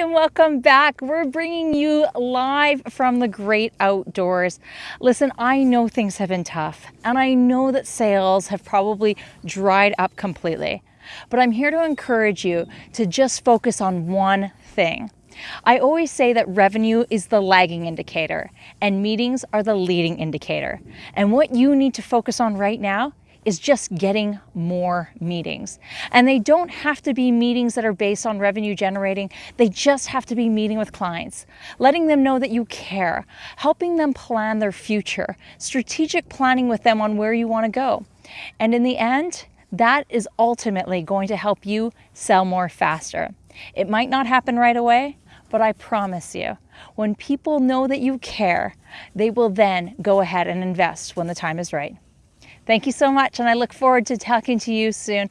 and welcome back. We're bringing you live from the great outdoors. Listen, I know things have been tough and I know that sales have probably dried up completely, but I'm here to encourage you to just focus on one thing. I always say that revenue is the lagging indicator and meetings are the leading indicator. And what you need to focus on right now is just getting more meetings. And they don't have to be meetings that are based on revenue generating. They just have to be meeting with clients, letting them know that you care, helping them plan their future, strategic planning with them on where you want to go. And in the end, that is ultimately going to help you sell more faster. It might not happen right away, but I promise you, when people know that you care, they will then go ahead and invest when the time is right. Thank you so much, and I look forward to talking to you soon.